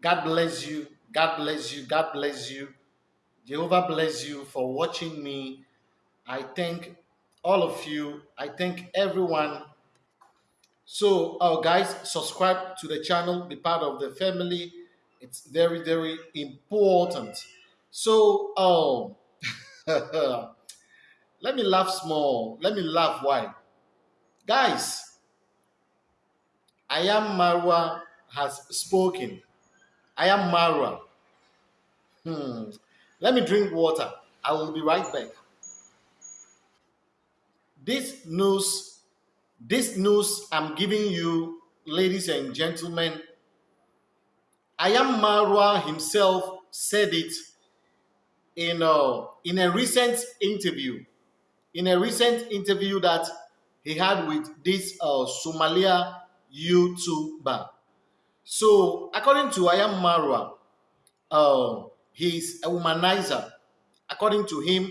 God bless you. God bless you. God bless you. Jehovah bless you for watching me. I thank all of you. I thank everyone. So, uh, guys, subscribe to the channel, be part of the family. It's very, very important. So, um, let me laugh small. Let me laugh. Why? Guys, I am Marwa has spoken. I am Marwa. Hmm. Let me drink water. I will be right back. This news, this news I'm giving you, ladies and gentlemen, I am Marwa himself said it in a, in a recent interview. In a recent interview that he had with this uh, Somalia YouTuber. So, according to I am Marwa, uh, he's a womanizer. According to him,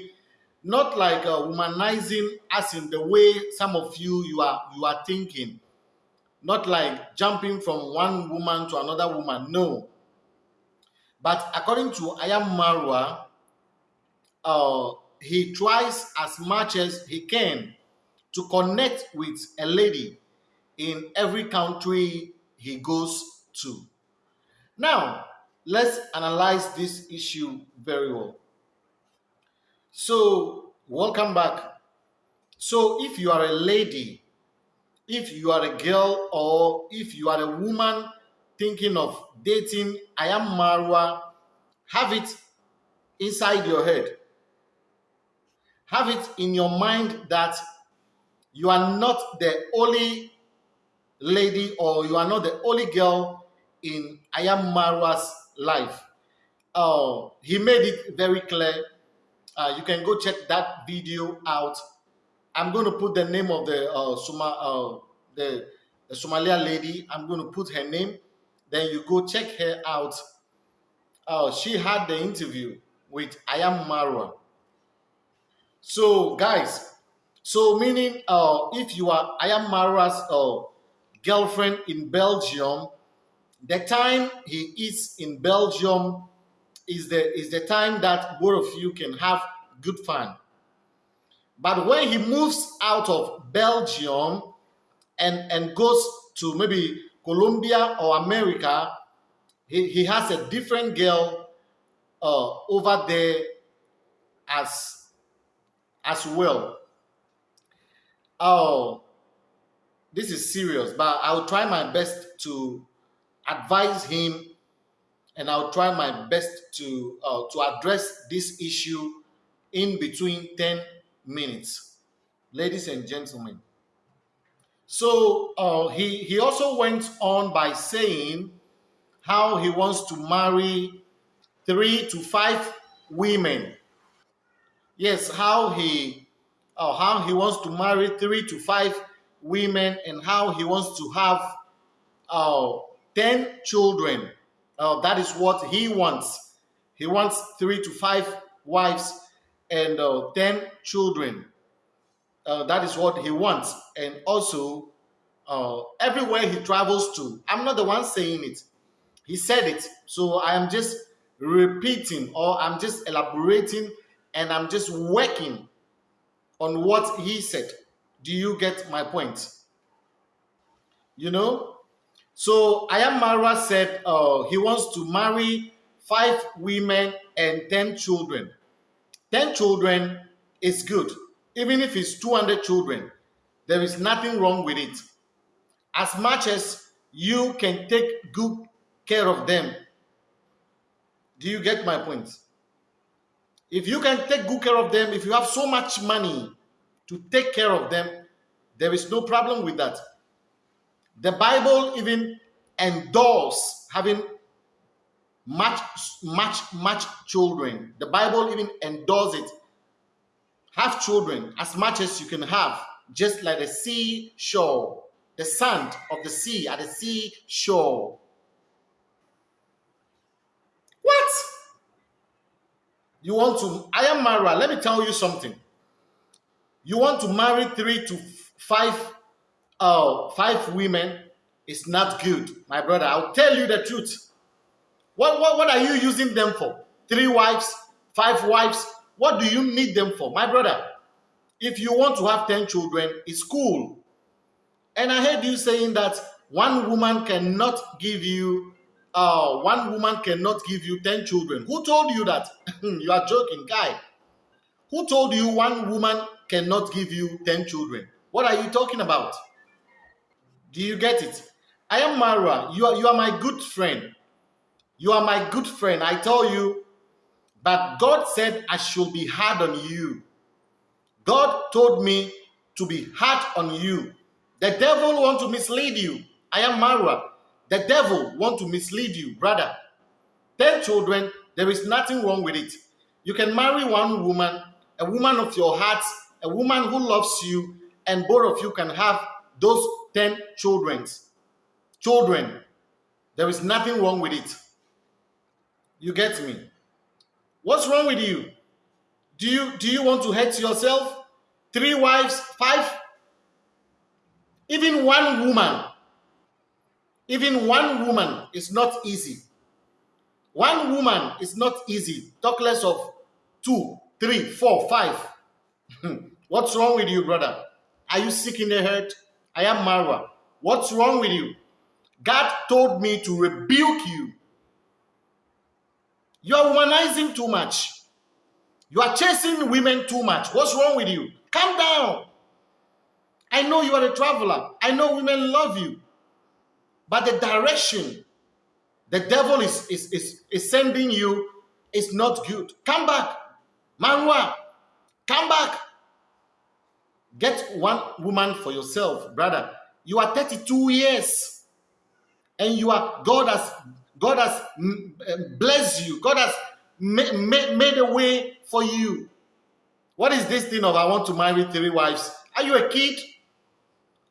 not like a womanizing as in the way some of you you are you are thinking. Not like jumping from one woman to another woman. No. But according to I am Marwa, uh, he tries as much as he can to connect with a lady in every country he goes Now, let's analyze this issue very well. So, welcome back. So, if you are a lady, if you are a girl, or if you are a woman thinking of dating, I am Marwa, have it inside your head. Have it in your mind that you are not the only lady or you are not the only girl in I am Marwa's life. Uh, he made it very clear. Uh, you can go check that video out. I'm going to put the name of the uh, Suma, uh, the, the Somalia lady. I'm going to put her name. Then you go check her out. Uh, she had the interview with I am Marwa. So, guys, so meaning if you are I am Marwa's girlfriend in Belgium, the time he is in Belgium is the is the time that both of you can have good fun. But when he moves out of Belgium and, and goes to maybe Colombia or America, he, he has a different girl uh, over there as as well. Oh, this is serious, but I'll try my best to advise him and I'll try my best to uh, to address this issue in between 10 minutes. Ladies and gentlemen. So uh, he, he also went on by saying how he wants to marry three to five women. Yes, how he uh, how he wants to marry three to five women and how he wants to have uh, 10 children. Uh, that is what he wants. He wants three to five wives and uh, 10 children. Uh, that is what he wants. And also, everywhere he travels to, I'm not the one saying it. He said it. So I am just repeating or I'm just elaborating and I'm just working on what he said. Do you get my point? You know? So I am Marwa said uh, he wants to marry five women and 10 children. 10 children is good. Even if it's 200 children, there is nothing wrong with it. As much as you can take good care of them. Do you get my point? If you can take good care of them, if you have so much money, to take care of them, there is no problem with that. The Bible even endorses having much, much, much children. The Bible even endorses it. Have children as much as you can have, just like the sea seashore, the sand of the sea at the seashore. What? You want to? I am Mara. Let me tell you something you want to marry three to five uh, five women is not good my brother i'll tell you the truth What, what, what are you using them for? Three wives, five wives? What do you need them for? My brother, if you want to have 10 children, it's cool. And I heard you saying that one woman cannot give you uh, one woman cannot give you 10 children. Who told you that? you are joking, guy. Who told you one woman cannot give you 10 children? What are you talking about? Do you get it? I am Mara. You are, you are my good friend. You are my good friend. I tell you, but God said I should be hard on you. God told me to be hard on you. The devil want to mislead you. I am Mara. The devil want to mislead you, brother. Ten children, there is nothing wrong with it. You can marry one woman, a woman of your heart, a woman who loves you, and both of you can have those 10 children. Children. There is nothing wrong with it. You get me? What's wrong with you? Do you do you want to hurt yourself? Three wives, five? Even one woman even one woman is not easy. One woman is not easy. Talk less of two, three, four, five. What's wrong with you, brother? Are you sick in the head? I am Mara. What's wrong with you? God told me to rebuke you. You are womanizing too much. You are chasing women too much. What's wrong with you? Calm down. I know you are a traveler. I know women love you. But the direction the devil is, is, is, is sending you is not good. Come back. Manwa, come back. Get one woman for yourself, brother. You are 32 years and you are God has God has mm, eh, blessed you. God has ma ma made a way for you. What is this thing of I want to marry three wives? Are you a kid?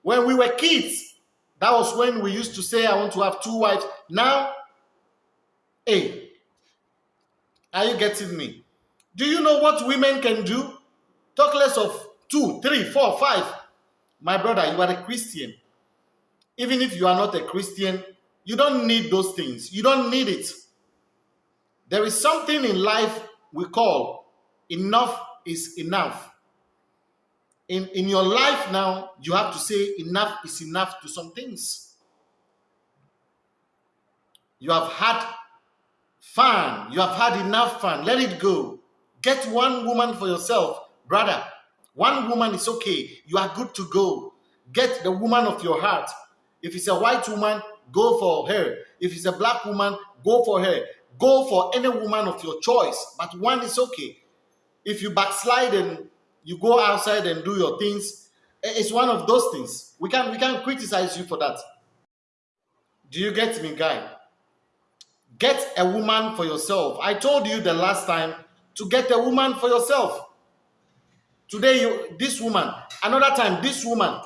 When we were kids, that was when we used to say, I want to have two wives. Now, hey, are you getting me? Do you know what women can do? Talk less of two, three, four, five. My brother, you are a Christian. Even if you are not a Christian, you don't need those things. You don't need it. There is something in life we call enough is enough in, in your life now, you have to say enough is enough to some things. You have had fun. You have had enough fun. Let it go. Get one woman for yourself, brother. One woman is okay. You are good to go. Get the woman of your heart. If it's a white woman, go for her. If it's a black woman, go for her. Go for any woman of your choice. But one is okay. If you backslide and you go outside and do your things. Eh, it's one of those things. We can we can criticize you for that. Do you get me, guy? Get a woman for yourself. I told you the last time to get a woman for yourself. Today, you this woman, another time, this woman.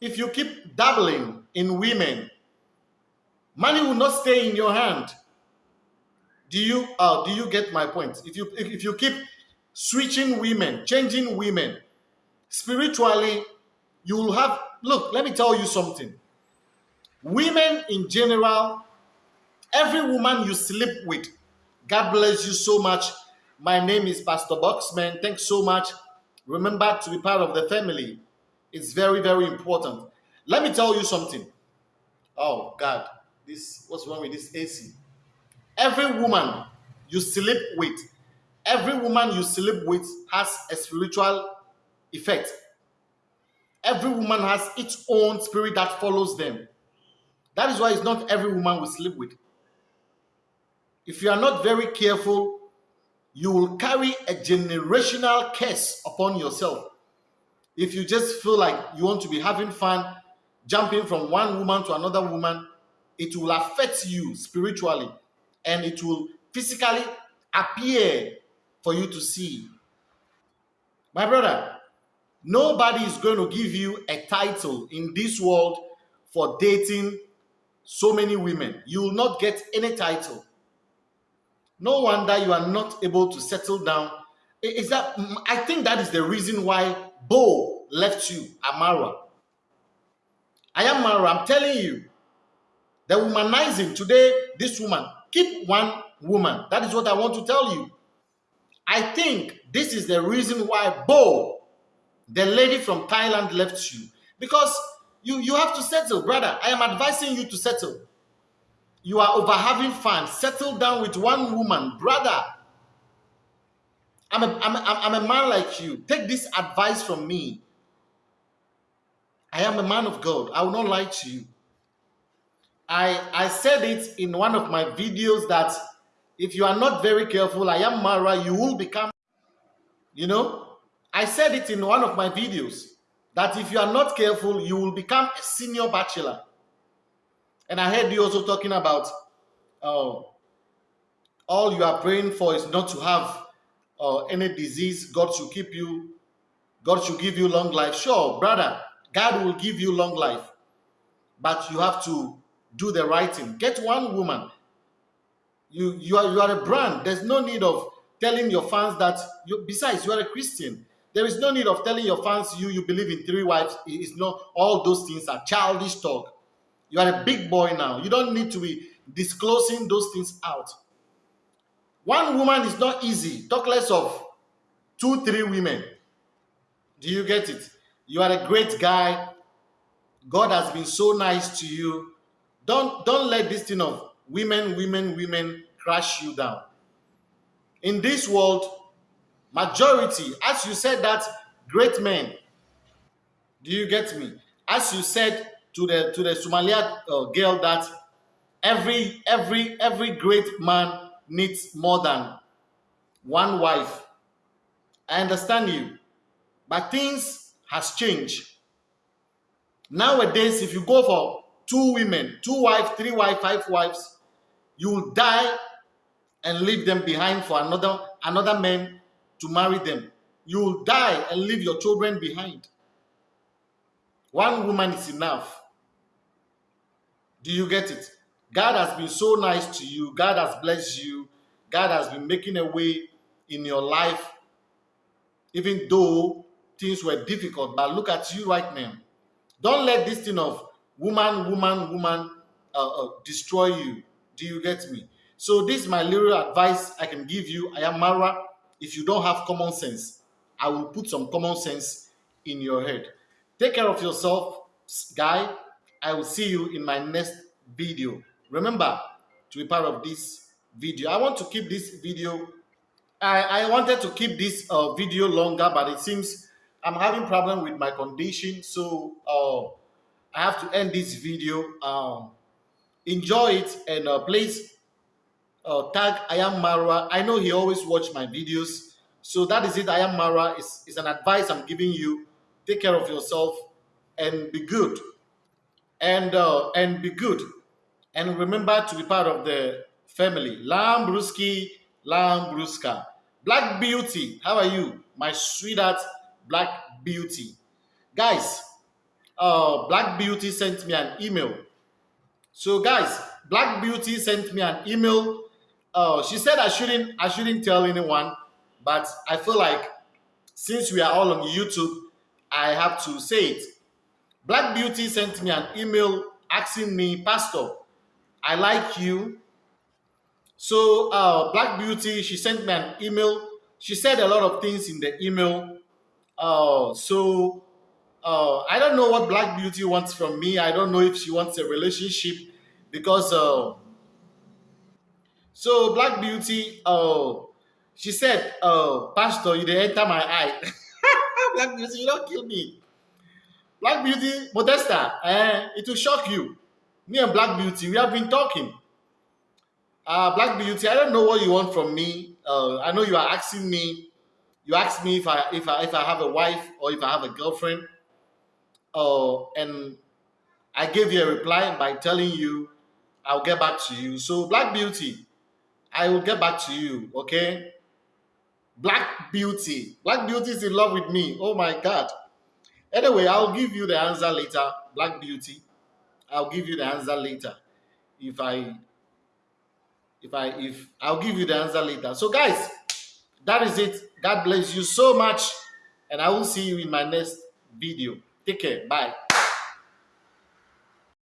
If you keep dabbling in women, money will not stay in your hand. Do you uh, do you get my point? If you if you keep switching women, changing women. Spiritually, you will have, look, let me tell you something. Women in general, every woman you sleep with, God bless you so much. My name is Pastor Boxman. Thanks so much. Remember to be part of the family. It's very, very important. Let me tell you something. Oh, God. This What's wrong with this AC? Every woman you sleep with, every woman you sleep with has a spiritual effect. Every woman has its own spirit that follows them. That is why it's not every woman we sleep with. If you are not very careful, you will carry a generational curse upon yourself. If you just feel like you want to be having fun, jumping from one woman to another woman, it will affect you spiritually and it will physically appear for you to see. My brother, nobody is going to give you a title in this world for dating so many women. You will not get any title. No wonder you are not able to settle down. Is that mm, I think that is the reason why Bo left you, Amara. I am Mara. I'm telling you, the womanizing today, this woman, Keep one woman. That is what I want to tell you. I think this is the reason why Bo, the lady from Thailand, left you. Because you, you have to settle, brother. I am advising you to settle. You are over having fun. Settle down with one woman, brother. I'm a, I'm, a, I'm a man like you. Take this advice from me. I am a man of God. I will not lie to you. I, I said it in one of my videos that if you are not very careful, I am Mara, you will become, you know, I said it in one of my videos that if you are not careful, you will become a senior bachelor. And I heard you also talking about uh, all you are praying for is not to have uh, any disease. God should keep you, God should give you long life. Sure, brother, God will give you long life. But you have to do the right thing. Get one woman. You, you, are, you are a brand. There's no need of telling your fans that, you, besides, you are a Christian. There is no need of telling your fans you, you believe in three wives. It's not, all those things are childish talk. You are a big boy now. You don't need to be disclosing those things out. One woman is not easy. Talk less of two, three women. Do you get it? You are a great guy. God has been so nice to you. Don't, don't let this thing of women, women, women crash you down. In this world, majority, as you said that, great men. Do you get me? As you said to the to the Somalia uh, girl that every every every great man needs more than one wife. I understand you, but things has changed. Nowadays, if you go for two women, two wives, three wives, five wives, you will die and leave them behind for another another man to marry them. You will die and leave your children behind. One woman is enough. Do you get it? God has been so nice to you. God has blessed you. God has been making a way in your life, even though things were difficult. But look at you right now. Don't let this thing of woman, woman, woman uh, uh, destroy you. Do you get me? So this is my little advice I can give you. I am Mara. If you don't have common sense, I will put some common sense in your head. Take care of yourself, guy. I will see you in my next video. Remember to be part of this video. I want to keep this video. I, I wanted to keep this uh, video longer, but it seems I'm having problem with my condition. So uh, I have to end this video. Um, enjoy it and uh, please uh, tag I am Mara. I know he always watch my videos. So that is it. I am Mara. It's, it's an advice I'm giving you. Take care of yourself and be good. And uh, and be good. And remember to be part of the family. Lambruski, Lambruska. Black Beauty, how are you? My sweetheart, Black Beauty. Guys, uh, Black Beauty sent me an email. So guys, Black Beauty sent me an email. Uh, she said I shouldn't I shouldn't tell anyone, but I feel like since we are all on YouTube, I have to say it. Black Beauty sent me an email asking me, Pastor, I like you. So uh, Black Beauty, she sent me an email. She said a lot of things in the email. Uh, so uh, I don't know what Black Beauty wants from me. I don't know if she wants a relationship because uh, so Black Beauty, uh, she said, uh, Pastor, you didn't enter my eye. Black Beauty, you don't kill me. Black Beauty, Modesta, eh, it will shock you. Me and Black Beauty, we have been talking. Uh, Black Beauty, I don't know what you want from me. Uh, I know you are asking me. You asked me if I if I if I have a wife or if I have a girlfriend. Uh, and I gave you a reply by telling you I'll get back to you. So Black Beauty, I will get back to you. Okay. Black Beauty, Black Beauty is in love with me. Oh my God. Anyway, I'll give you the answer later. Black Beauty. I'll give you the answer later. If I if I if I'll give you the answer later. So guys, that is it. God bless you so much. And I will see you in my next video. Take care. Bye.